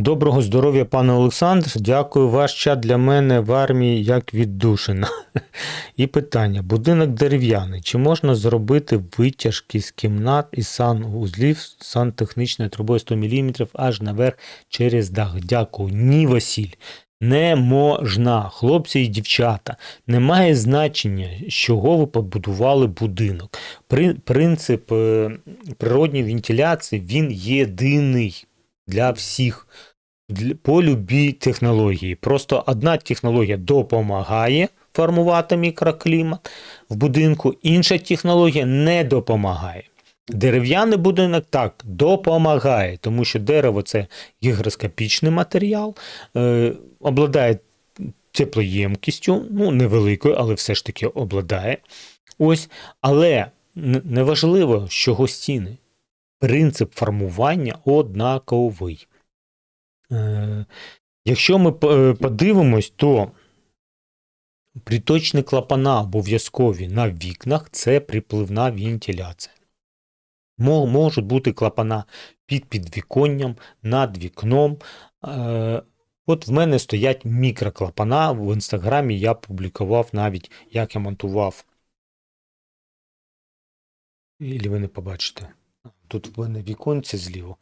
Доброго здоров'я, пане Олександр. Дякую. Ваш чат для мене в армії як віддушина. І питання: будинок дерев'яний. Чи можна зробити витяжки з кімнат і санузлів сантехнічною трубою 100 мм аж наверх через дах? Дякую. Ні, Василь. Не можна, хлопці і дівчата, немає значення, з чого ви побудували будинок. При- Принцип е, природньої вентиляції він єдиний для всіх по любій технології. Просто одна технологія допомагає формувати мікроклімат в будинку, інша технологія не допомагає. Дерев'яний будинок так допомагає, тому що дерево це гігроскопічний матеріал, е, обладає теплоємкістю, ну невеликою, але все ж таки обладає. Ось, але неважливо, чого стіни. Принцип формування однаковий. Е, Якщо ми е, подивимось, то приточні клапана обов'язкові на вікнах це припливна вентиляція. Можуть бути клапана під підвіконням, над вікном. Е, От в мене стоять мікроклапана. В інстаграмі я публікував навіть, як я монтував. Ілі ви не побачите. Тут в мене віконце зліво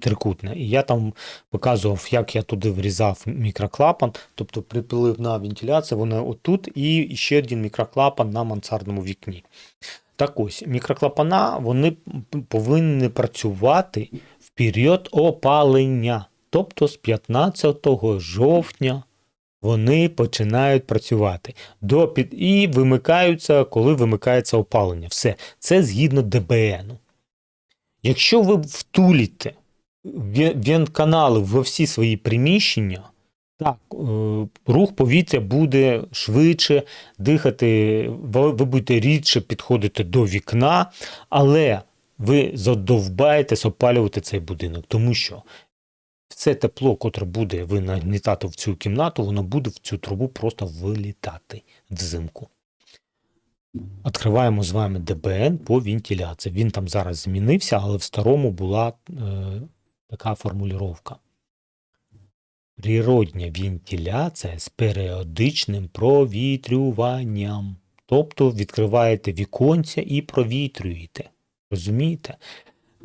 трикутне. І я там показував, як я туди врізав мікроклапан, тобто припливна вентиляція, вона отут, і ще один мікроклапан на мансардному вікні. Так ось, мікроклапана вони повинні працювати в період опалення. Тобто з 15 жовтня вони починають працювати до під... і вимикаються, коли вимикається опалення. Все. Це згідно ДБН. Якщо ви втуліте ве- вентканали во всі свої приміщення, так, е, рух повітря буде швидше, дихати, ви будете рідше підходити до вікна, але ви задовбаєтесь опалювати цей будинок, тому що це тепло, котре буде ви нагнітати в цю кімнату, воно буде в цю трубу просто вилітати взимку. Відкриваємо з вами ДБН по вентиляції. Він там зараз змінився, але в старому була е, така формулювання. Природня вентиляція з періодичним провітрюванням. Тобто відкриваєте віконця і провітрюєте. Розумієте?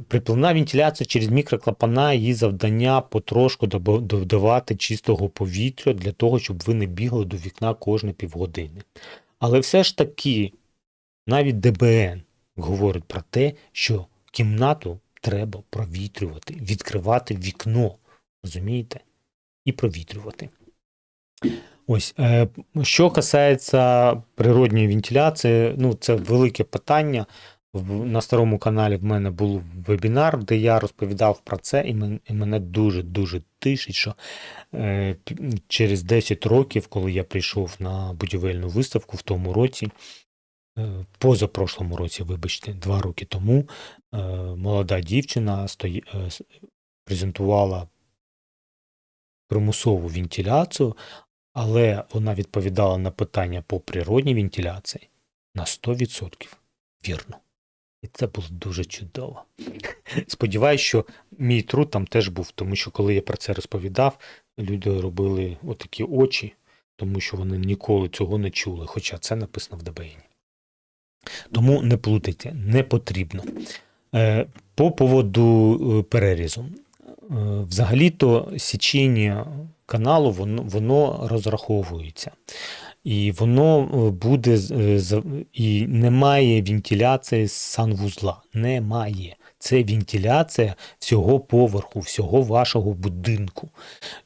Припливна вентиляція через мікроклапана, її завдання потрошку додавати чистого повітря для того, щоб ви не бігли до вікна кожні півгодини. Але все ж таки, навіть ДБН говорить про те, що кімнату треба провітрювати, відкривати вікно, розумієте? І провітрювати. Ось, е, що касається природньої вентиляції, ну це велике питання. На старому каналі в мене був вебінар, де я розповідав про це, і мене дуже-дуже тишить, що е, через 10 років, коли я прийшов на будівельну виставку в тому році, е, позапрошлому році, вибачте, два роки тому, е, молода дівчина стої, е, презентувала примусову вентиляцію, але вона відповідала на питання по природній вентиляції на 100% вірно. І це було дуже чудово. Сподіваюсь, що мій труд там теж був, тому що коли я про це розповідав, люди робили отакі очі, тому що вони ніколи цього не чули, хоча це написано в ДБН. Тому не плутайте, не потрібно. Е, По поводу е, перерізу. Е, Взагалі-то січення каналу воно, воно розраховується. І воно е, буде е, і немає вентиляції санвузла. Немає. Це вентиляція всього поверху, всього вашого будинку.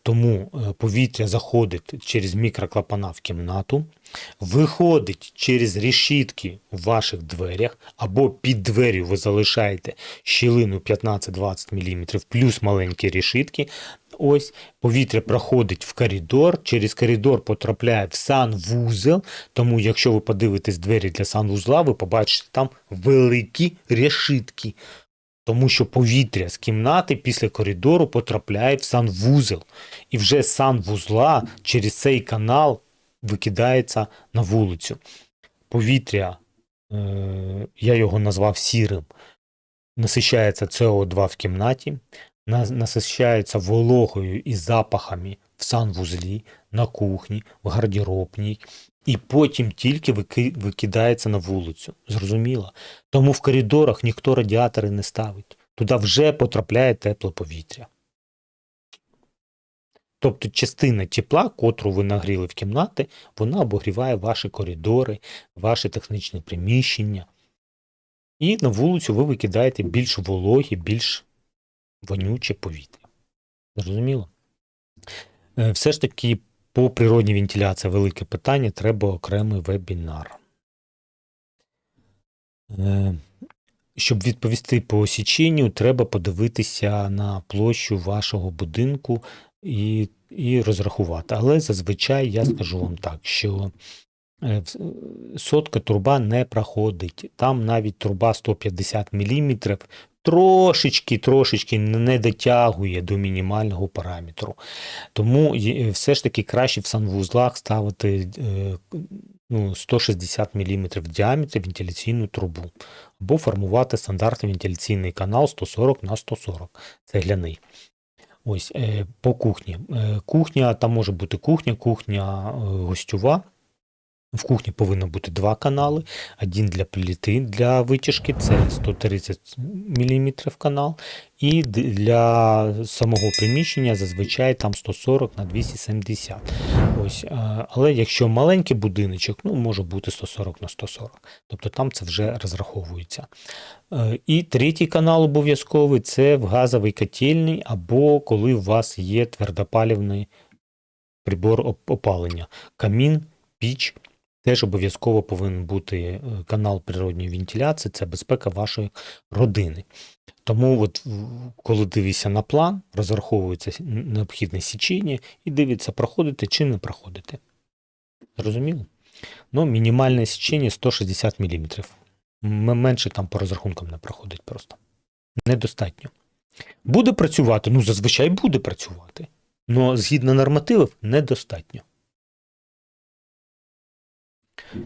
Тому е, повітря заходить через мікроклапана в кімнату, виходить через решітки в ваших дверях, або під дверю ви залишаєте щілину 15-20 мм плюс маленькі решітки. Ось повітря проходить в коридор, через коридор потрапляє в санвузел. Тому, якщо ви подивитесь двері для санвузла, ви побачите там великі решітки. Тому що повітря з кімнати після коридору потрапляє в санвузел. І вже санвузла через цей канал викидається на вулицю. Повітря, е, я його назвав сірим, насичається СО2 в кімнаті, насищається вологою і запахами в санвузлі, на кухні, в гардеробній, і потім тільки викидається на вулицю. Зрозуміло? Тому в коридорах ніхто радіатори не ставить. Туди вже потрапляє тепле повітря. Тобто частина тепла, котру ви нагріли в кімнати, вона обогріває ваші коридори, ваші технічні приміщення. І на вулицю ви викидаєте більш вологі, більш вонюче повітря. Зрозуміло? Е, Все ж таки, по природній вентиляції велике питання, треба окремий вебінар. Е, Щоб відповісти по січенню, треба подивитися на площу вашого будинку і, і розрахувати. Але зазвичай я скажу вам так, що е, сотка труба не проходить. Там навіть труба 150 мм трошечки, трошечки не дотягує до мінімального параметру. Тому все ж таки краще в санвузлах ставити е, ну, 160 мм в діаметрі вентиляційну трубу або формувати стандартний вентиляційний канал 140 на 140 цегляний. Ось е, по кухні. Е, Кухня, там може бути кухня, кухня е, гостьова. В кухні повинно бути два канали. Один для плити для витяжки, це 130 мм канал. І для самого приміщення зазвичай там 140 на 270. Ось, але якщо маленький будиночок, ну може бути 140 на 140. Тобто там це вже розраховується. Е, І третій канал обов'язковий це в газовий котельний, або коли у вас є твердопалівний прибор опалення. Камін, піч. Теж обов'язково повинен бути е, канал природньої вентиляції, це безпека вашої родини. Тому, от, коли дивишся на план, розраховується необхідне січення і дивиться, проходите чи не проходите. Зрозуміло? Ну, мінімальне січення 160 мм. Менше там по розрахункам не проходить просто. Недостатньо. Буде працювати? Ну, зазвичай буде працювати. але згідно нормативів недостатньо.